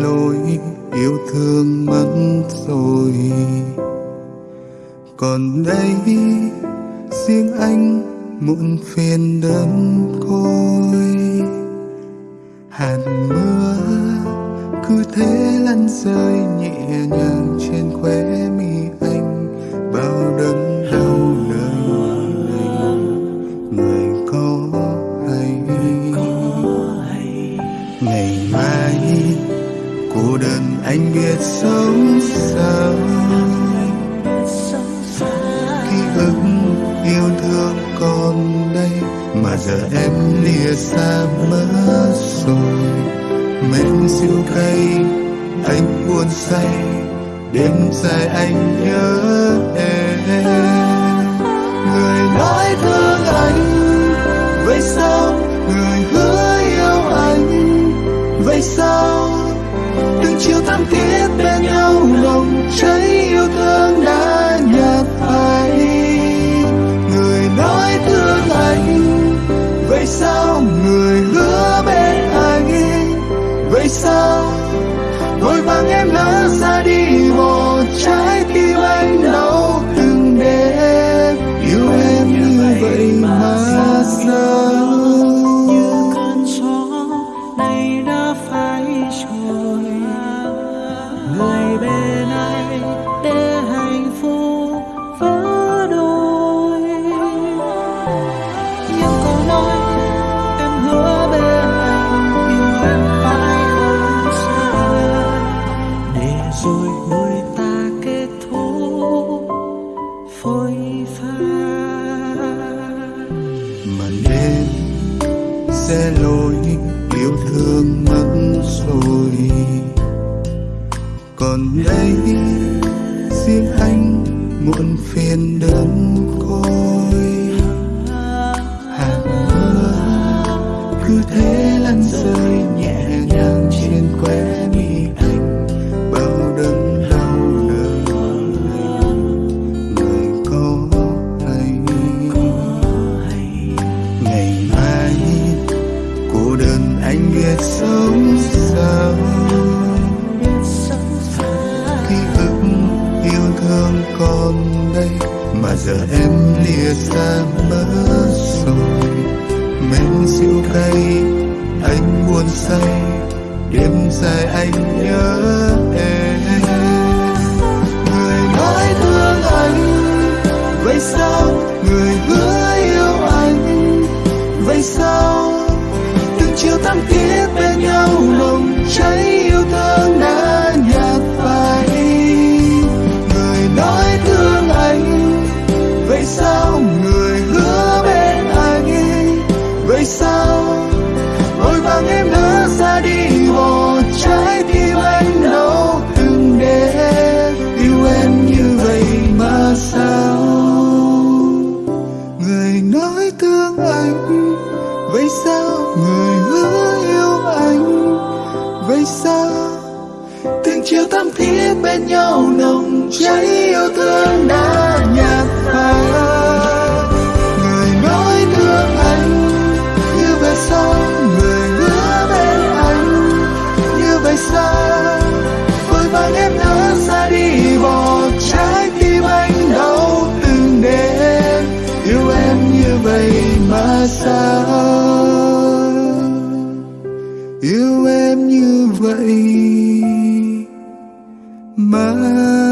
lỗi yêu thương mất rồi. Còn đây riêng anh muộn phiền đơn côi hạt mưa cứ thế lăn rơi nhẹ nhàng trên khóe mi anh. Bao đớn đau lời người có hay. Ngày mai cô đơn, anh biết sống sao? Ký ức yêu thương còn đây, mà giờ em lìa xa mất rồi. Men siêu cay, anh buồn say, đêm dài anh nhớ em. Người nói thương anh, vậy sao người hứa thắm thiết bên nhau, lòng cháy yêu thương đã nhạt phai người nói thương anh, vậy sao người hứa bên anh vậy sao? Vội vàng em lỡ ra đi bỏ trái tim anh đau từng đêm. Yêu em như vậy mà sao? Màn sẽ lối yêu thương mất rồi. Còn đây, riêng anh muộn phiền đơn côi còn đây mà giờ em lìa xa mất rồi. Men siêu cay, anh buồn say, đêm dài anh nhớ em. Người nói thương anh, vậy sao? Người hứa yêu anh, vậy sao? Từng chiều thắm thiết vội em lỡ ra đi một trái tim anh đau từng đêm. Yêu em như vậy mà sao? Người nói thương anh, vậy sao? Người hứa yêu anh, vậy sao? Từng chiều thắm thiết bên nhau, nồng cháy yêu thương đã nhạt phai. Người nói thương anh em như vậy. Mãi